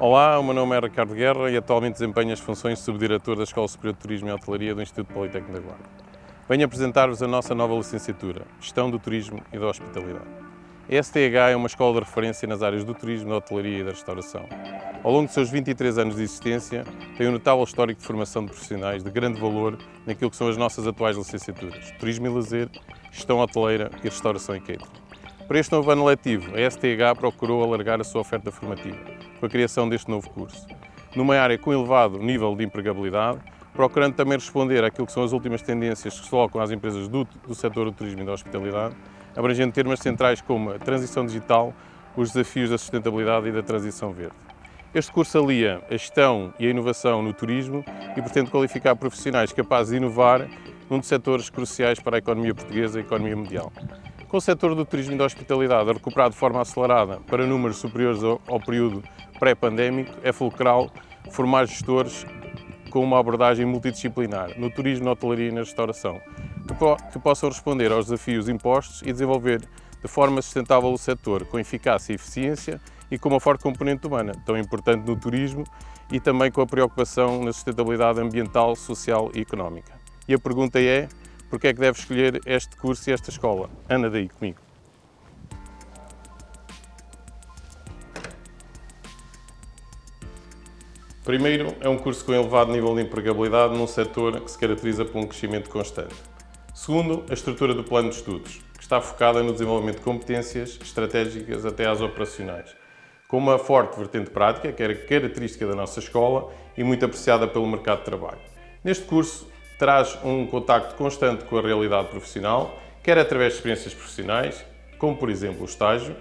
Olá, o meu nome é Ricardo Guerra e atualmente desempenho as funções de Subdiretor da Escola Superior de Turismo e Hotelaria do Instituto Politécnico da Guarda. Venho apresentar-vos a nossa nova licenciatura, Gestão do Turismo e da Hospitalidade. A STH é uma escola de referência nas áreas do turismo, da hotelaria e da restauração. Ao longo de seus 23 anos de existência, tem um notável histórico de formação de profissionais de grande valor naquilo que são as nossas atuais licenciaturas, Turismo e Lazer, Gestão Hoteleira e Restauração e Catering. Para este novo ano letivo, a STH procurou alargar a sua oferta formativa, com a criação deste novo curso. Numa área com elevado nível de empregabilidade, procurando também responder àquilo que são as últimas tendências que se colocam às empresas do, do setor do turismo e da hospitalidade, abrangendo temas centrais como a transição digital, os desafios da sustentabilidade e da transição verde. Este curso alia a gestão e a inovação no turismo e pretende qualificar profissionais capazes de inovar num dos setores cruciais para a economia portuguesa e a economia mundial. Com o setor do turismo e da hospitalidade a recuperar de forma acelerada para números superiores ao, período pré-pandémico, é fulcral formar gestores com uma abordagem multidisciplinar no turismo, na hotelaria e na restauração, que, po que possam responder aos desafios impostos e desenvolver de forma sustentável o setor, com eficácia e eficiência e com uma forte componente humana, tão importante no turismo e também com a preocupação na sustentabilidade ambiental, social e económica. E a pergunta é, porque é que deve escolher este curso e esta escola. Anda daí comigo. Primeiro, é um curso com elevado nível de empregabilidade num setor que se caracteriza por um crescimento constante. Segundo, a estrutura do plano de estudos, que está focada no desenvolvimento de competências estratégicas até às operacionais, com uma forte vertente prática, que era característica da nossa escola e muito apreciada pelo mercado de trabalho. Neste curso, traz um contacto constante com a realidade profissional, quer através de experiências profissionais, como por exemplo o estágio,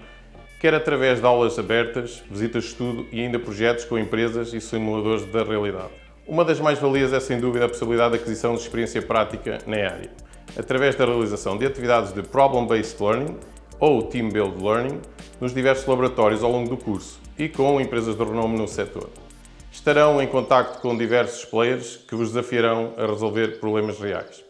quer através de aulas abertas, visitas de estudo e ainda projetos com empresas e simuladores da realidade. Uma das mais-valias é sem dúvida a possibilidade de aquisição de experiência prática na área, através da realização de atividades de Problem-Based Learning ou Team-Build Learning nos diversos laboratórios ao longo do curso e com empresas de renome no setor estarão em contacto com diversos players que vos desafiarão a resolver problemas reais.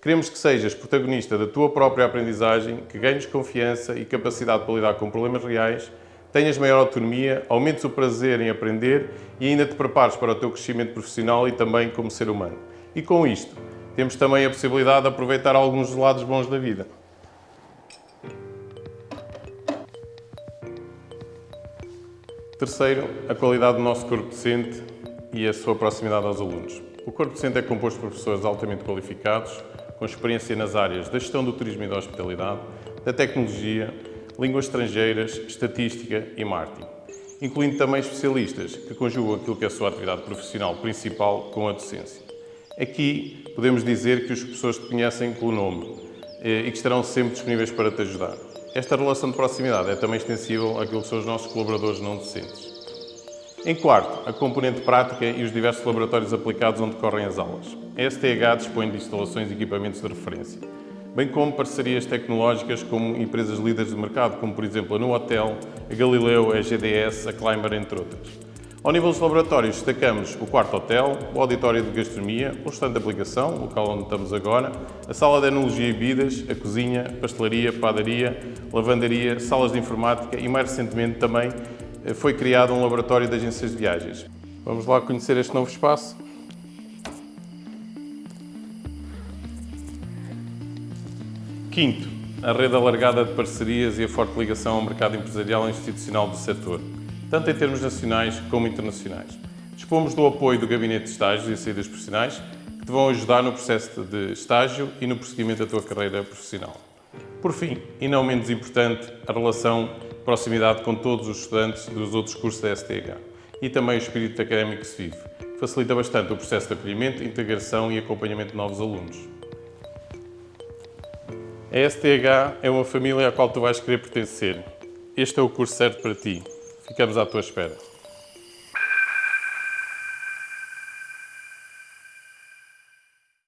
Queremos que sejas protagonista da tua própria aprendizagem, que ganhes confiança e capacidade para lidar com problemas reais, tenhas maior autonomia, aumentes o prazer em aprender e ainda te prepares para o teu crescimento profissional e também como ser humano. E com isto, temos também a possibilidade de aproveitar alguns dos lados bons da vida. Terceiro, a qualidade do nosso corpo docente e a sua proximidade aos alunos. O corpo docente é composto por professores altamente qualificados, com experiência nas áreas da gestão do turismo e da hospitalidade, da tecnologia, línguas estrangeiras, estatística e marketing, incluindo também especialistas que conjugam aquilo que é a sua atividade profissional principal com a docência. Aqui podemos dizer que os professores te conhecem pelo nome eh, e que estarão sempre disponíveis para te ajudar. Esta relação de proximidade é também extensível àquilo que são os nossos colaboradores não docentes. Em quarto, a componente prática e os diversos laboratórios aplicados onde decorrem as aulas. A STH dispõe de instalações e equipamentos de referência, bem como parcerias tecnológicas com empresas líderes de mercado, como por exemplo a No Hotel, a Galileu, a GDS, a Climber, entre outras. Ao nível dos laboratórios, destacamos o quarto hotel, o auditório de gastronomia, o restante de aplicação, o local onde estamos agora, a sala de enologia e bebidas, a cozinha, pastelaria, padaria, lavandaria, salas de informática e, mais recentemente, também eh, foi criado um laboratório de agências de viagens. Vamos lá conhecer este novo espaço? Quinto, a rede alargada de parcerias e a forte ligação ao mercado empresarial e institucional do setor tanto em termos nacionais como internacionais. Dispomos do apoio do Gabinete de Estágios e Saídas Profissionais, que te vão ajudar no processo de estágio e no prosseguimento da tua carreira profissional. Por fim, e não menos importante, a relação de proximidade com todos os estudantes dos outros cursos da STH e também o espírito académico que se vive, facilita bastante o processo de acolhimento, integração e acompanhamento de novos alunos. A STH é uma família à qual tu vais querer pertencer. Este é o curso certo para ti. Ficamos à tua espera.